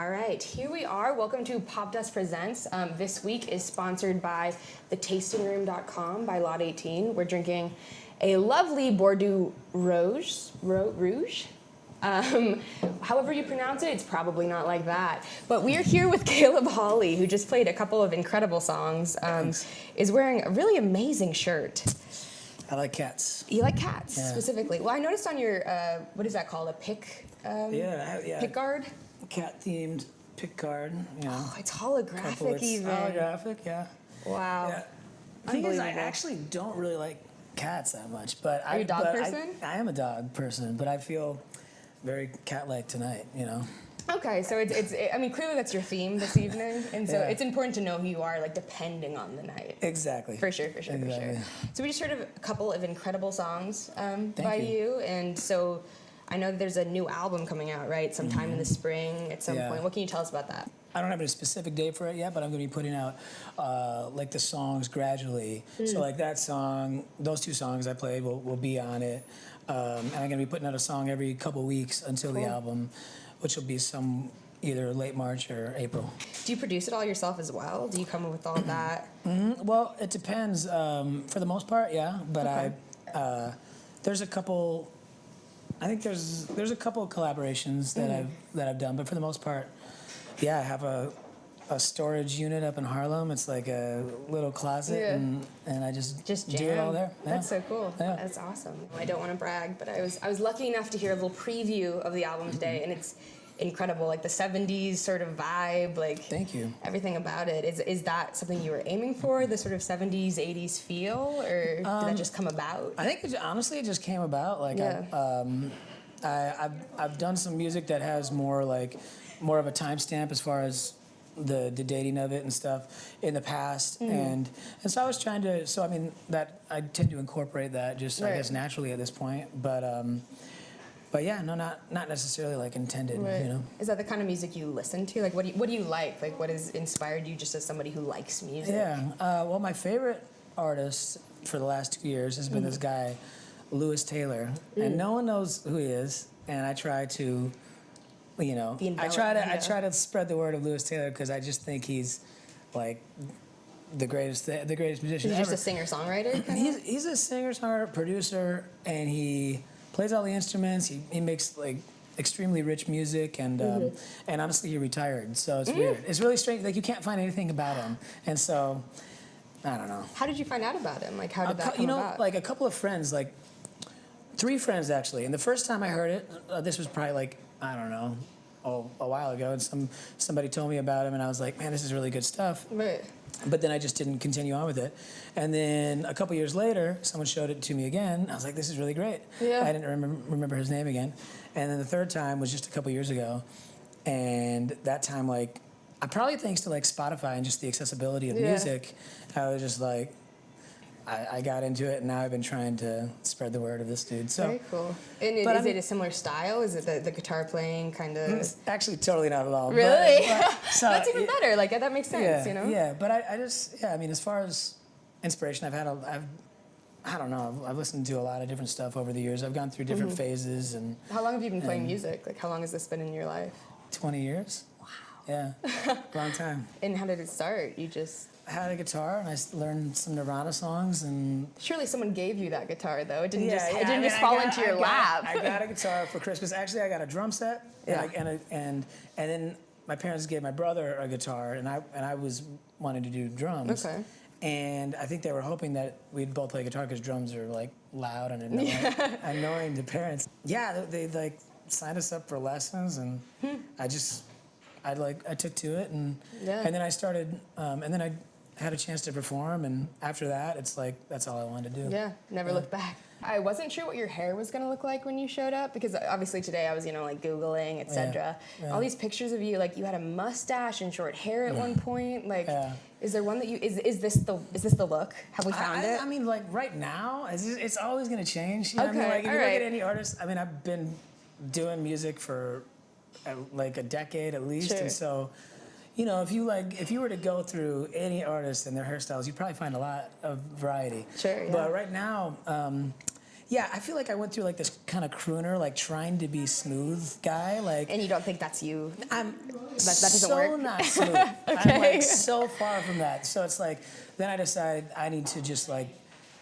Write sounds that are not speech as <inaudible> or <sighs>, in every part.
All right, here we are. Welcome to Popdust Presents. Um, this week is sponsored by thetastingroom.com by Lot 18. We're drinking a lovely Bordeaux Rouge. Ro- Rouge? Um, however you pronounce it, it's probably not like that. But we are here with Caleb Hawley, who just played a couple of incredible songs. Um, is wearing a really amazing shirt. I like cats. You like cats Yeah. specifically. Well, I noticed on your uh, what is that called? A pick. Um, Yeah, yeah. Pick guard. Cat themed pick guard. You know, Oh, it's holographic it's even. holographic. Yeah. Wow. Yeah. The thing is, I actually don't really like cats that much, but Are I. you a dog but I- person? I, am a dog person, but I feel very cat-like tonight. You know. Okay, so it's, it's I mean clearly that's your theme this evening, <laughs> and so Yeah. it's important to know who you are, like depending on the night. Exactly. For sure, for sure, for sure. So we just heard of a couple of incredible songs um, by you. you, and so I know there's a new album coming out, right? Sometime in the spring at some Mm-hmm. Yeah. point. What can you tell us about that? I don't have a specific date for it yet, but I'm going to be putting out uh, like the songs gradually. Hmm. So like that song, those two songs I played will, will be on it, um, and I'm going to be putting out a song every couple weeks until the album, which will be some either late March or April. Do you produce it all yourself as well? Do you come up with all that? <clears throat> Well, it depends. Um, for the most part, yeah, but Okay. I uh, there's a couple. I think there's there's a couple of collaborations that Mm-hmm. I've that I've done, but for the most part, yeah, I have a a storage unit up in Harlem. It's like a little closet, Yeah. and and I just Just do jam. it all there. Yeah. That's so cool. Yeah. That's awesome. I don't want to brag, but I was I was lucky enough to hear a little preview of the album today, and it's incredible. Like the '70s sort of vibe, like Thank you. everything about it. Is is that something you were aiming for? The sort of '70s '80s feel, or did that just come about? I think it, honestly, it just came about. Like Yeah. I, um, I, I've I've done some music that has more like more of a timestamp as far as the the dating of it and stuff in the past, Mm-hmm. and and so I was trying to. So I mean that I tend to incorporate that just I guess naturally at this point, but. Um, but yeah, no, not not necessarily like intended, Right. you know. Is that the kind of music you listen to? Like, what do you, what do you like? Like, what has inspired you just as somebody who likes music? Yeah. Uh, well, my favorite artist for the last two years has been this Mm. guy, Lewis Taylor, and no one knows who he is. And I try to, you know, I try to I try to spread the word of Lewis Taylor because I just think he's like the greatest the greatest musician He's just a singer songwriter? <clears throat> He's, he's a singer, songwriter, producer, and he plays all the instruments. He, he makes like extremely rich music, and um, Mm-hmm. and honestly, he retired, so it's Mm. weird. It's really strange. Like you can't find anything about him, and so I don't know. How did you find out about him? Like, how A did that cou- come you know, about? like a couple of friends, like three friends actually. And the first time I heard it, uh, this was probably like I don't know, oh, a while ago, and some somebody told me about him, and I was like, man, this is really good stuff. right. But then I just didn't continue on with it. And then a couple years later, someone showed it to me again. I was like, this is really great. Yeah. I didn't remember, remember his name again. And then the third time was just a couple years ago. And that time, like, I probably thanks to like Spotify and just the accessibility of Yeah. music, I was just like, I, I got into it, and now I've been trying to spread the word of this dude. So Very cool. And it, But is I mean- it a similar style? Is it the, the guitar playing kind of? it's actually totally not at all. Really? <laughs> but- <laughs> so, That's even better. Like that makes sense. yeah, you know. Yeah, but I, I just yeah, I mean, as far as inspiration, I've had a, I've, I don't know, I've, I've listened to a lot of different stuff over the years. I've gone through different Mm-hmm. phases and How long have you been playing music? Like, how long has this been in your life? 20 years. Wow. Yeah, <laughs> long time. And how did it start? You just had a guitar and I learned some Nirvana songs and surely someone gave you that guitar though. It didn't just yeah. it I didn't mean, just I fall got- into your I got- lap. I got a <laughs> guitar for Christmas. Actually, I got a drum set. Yeah. And I, and, a, and and then my parents gave my brother a guitar, and I and I was wanting to do drums. Okay. And I think they were hoping that we'd both play guitar because drums are like loud and annoying, <laughs> annoying to parents. Yeah, they, they like signed us up for lessons, and I just I like I took to it, and Yeah. and then I started, um, and then I had a chance to perform, and after that, it's like that's all I wanted to do. Yeah, never looked back. I wasn't sure what your hair was gonna look like when you showed up because obviously today I was, you know, like googling, etc. yeah. All these pictures of you, like you had a mustache and short hair at one point. Like, Yeah. is there one that you is is this the is this the look? Have we found I, it? I mean, like right now, it's, it's always gonna change. You know what I Okay, mean? Like if you look at any artist, I mean, I've been doing music for uh, like a decade at least, Sure. and so, you know, if you like, if you were to go through any artist and their hairstyles, you'd probably find a lot of variety. Sure, yeah. But right now, um, yeah, I feel like I went through like this kind of crooner, like trying to be smooth guy. Like And you don't think that's you? I'm that doesn't so work? not <laughs> smooth. I'm Okay. like so far from that. So it's like then I decided I need to just like,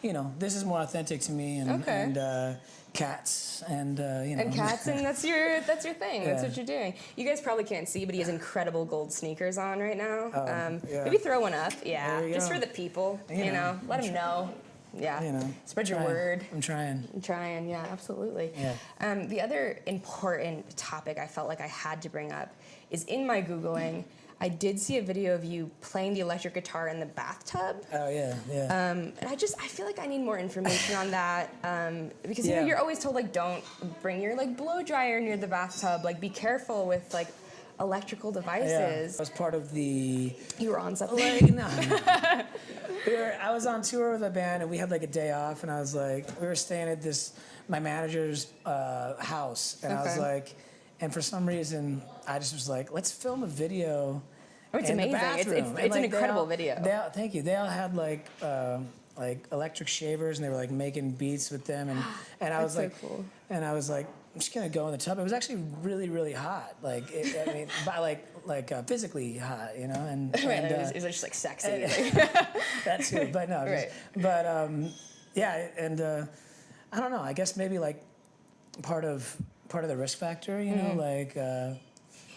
you know, this is more authentic to me and Okay. and uh, cats and uh, you know And cats, and that's your that's your thing. That's what you're doing. You guys probably can't see, but he has incredible gold sneakers on right now. um, yeah. Maybe throw one up, yeah, just go. for the people. You, You know, know, let them know. Yeah, you know spread your trying. word. I'm trying. I'm trying, yeah, absolutely. Yeah. Um, the other important topic I felt like I had to bring up is in my googling. I did see a video of you playing the electric guitar in the bathtub. Oh yeah, yeah. Um, and I just I feel like I need more information on that um, because you know you're always told like don't bring your like blow dryer near the bathtub like be careful with like electrical yeah. devices. I was part of the You were on something. like <laughs> no. we were, I was on tour with a band and we had like a day off and I was like we were staying at this my manager's uh, house and I was like and for some reason I just was like let's film a video. Oh, it's amazing. It's- it's- bathroom." And, it's an like, they incredible all- video. They all, thank you. They all had like um, like electric shavers and they were like making beats with them and and I was so like cool. and I was like I'm just gonna go in the tub. It was actually really really hot. Like it, I mean <laughs> by like like uh, physically hot, you know and. <laughs> Right, and, it, was, uh, it was just like sexy. <laughs> that too, but no, just- Right. but um, yeah, and uh, I don't know. I guess maybe like part of part of the risk factor, you know, like uh,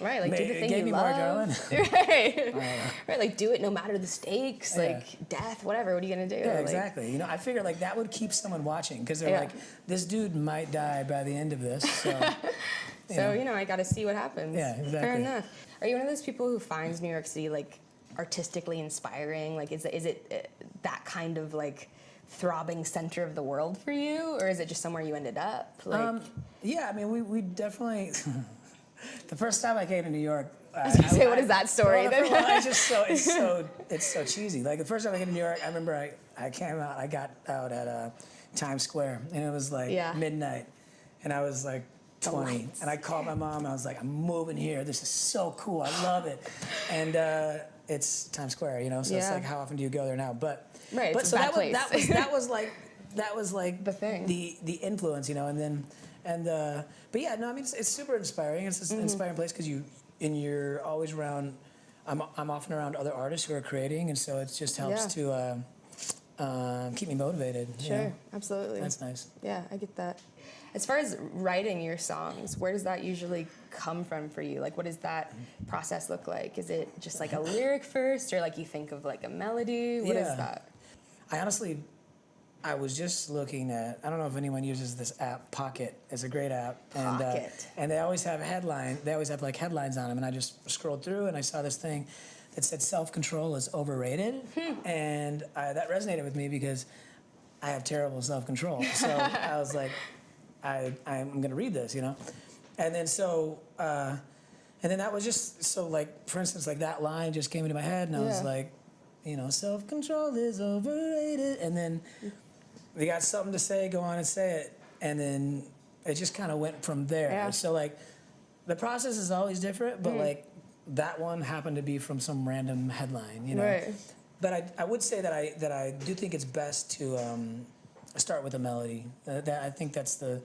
right, like do the thing you love. <laughs> <laughs> right, right, like do it no matter the stakes, Yeah. like death, whatever. What are you gonna do? yeah, Like, exactly. You know, I figured like that would keep someone watching because they're Yeah. like, this dude might die by the end of this. So <laughs> So you know, I got to see what happens. Yeah, exactly. Fair enough. Are you one of those people who finds New York City like artistically inspiring? Like, is it, is it uh, that kind of like throbbing center of the world for you, or is it just somewhere you ended up? Like, um, yeah, I mean, we we definitely. The first time I came to New York. <laughs> I was gonna say, what is that story? Well, the- well, it's just so <laughs> it's so it's so cheesy. Like the first time I came to New York, I remember I, I came out. I got out at uh, Times Square, and it was like Yeah. midnight, and I was like. 20 and I called my mom. I was like, "I'm moving here. This is so cool. I love it." <sighs> And uh, it's Times Square, you know. So it's like, how often do you go there now? But Right, but so that was, that was that <laughs> was like that was like The thing. the the influence, you know, and then and uh, but yeah, no, I mean it's, it's super inspiring. It's an inspiring place because you and you're always around. I'm I'm often around other artists who are creating, and so it just helps Yeah. to uh, um, keep me motivated. you sure, know? absolutely. that's nice. yeah, I get that. As far as writing your songs, where does that usually come from for you? Like, what does that process look like? Is it just like a lyric first, or like you think of like a melody? What is Yeah. that? I honestly, I was just looking at. I don't know if anyone uses this app. Pocket It's a great app, and uh, and they always have headline. They always have like headlines on them, and I just scrolled through and I saw this thing that said self control is overrated, Hmm. and I, that resonated with me because I have terrible self control. <laughs> So I was like, I I'm gonna read this, you know, and then so. Uh, and then that was just so like for instance like that line just came into my head and I was like you know, self control is overrated. And then we got something to say, go on and say it. And then it just kind of went from there. Yeah. Mm. So, like, the process is always different, but like, that one happened to be from some random headline, you know. Right. But I, I would say that I that I do think it's best to um, start with a melody. Uh, that I think that's the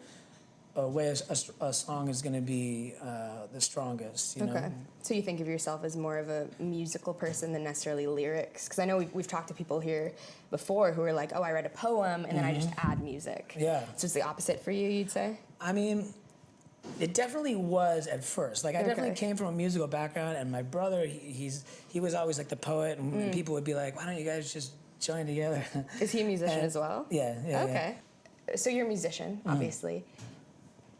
uh, way a, a song is going to be uh, the strongest. You know. Okay. So you think of yourself as more of a musical person than necessarily lyrics? Because I know we've, we've talked to people here before who are like, oh, I write a poem and then I just add music. Mm-hmm. Yeah. So it's the opposite for you, you'd say? I mean, it definitely was at first. Like I definitely came from a musical background, and my brother, he, he's he was always like the poet, and Mm. people would be like, "Why don't you guys just join together?" Is he a musician <laughs> Uh, as well? yeah, yeah, yeah. Okay. So you're a musician, Mm-hmm. obviously.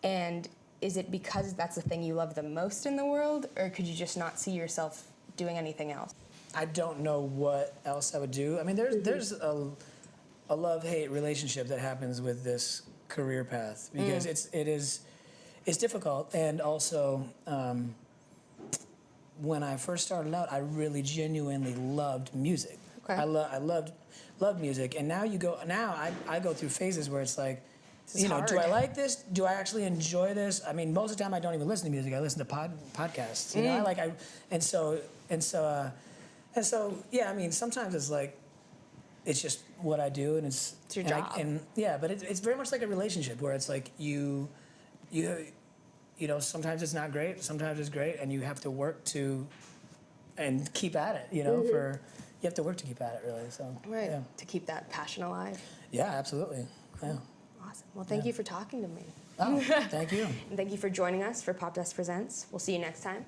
And is it because that's the thing you love the most in the world, or could you just not see yourself doing anything else? I don't know what else I would do. I mean, there's there's a, a love hate relationship that happens with this career path because it's it is it's difficult and also um, when I first started out, I really genuinely loved music. Okay. I love I loved loved music, and now you go now I, I go through phases where it's like. You know, do I like this? Do I actually enjoy this? I mean, most of the time I don't even listen to music. I listen to pod, podcasts. You know, I like I, and so and so uh, and so yeah. I mean, sometimes it's like it's just what I do, and it's It's your and I- and yeah, but it's it's very much like a relationship where it's like you, you, you know, sometimes it's not great, sometimes it's great, and you have to work to, and keep at it. You know, for you have to work to keep at it really. So Right. yeah, To keep that passion alive. yeah, absolutely. Yeah. Awesome. Well, thank you for talking to me. Oh, thank you. <laughs> And thank you for joining us for Popdust Presents. We'll see you next time.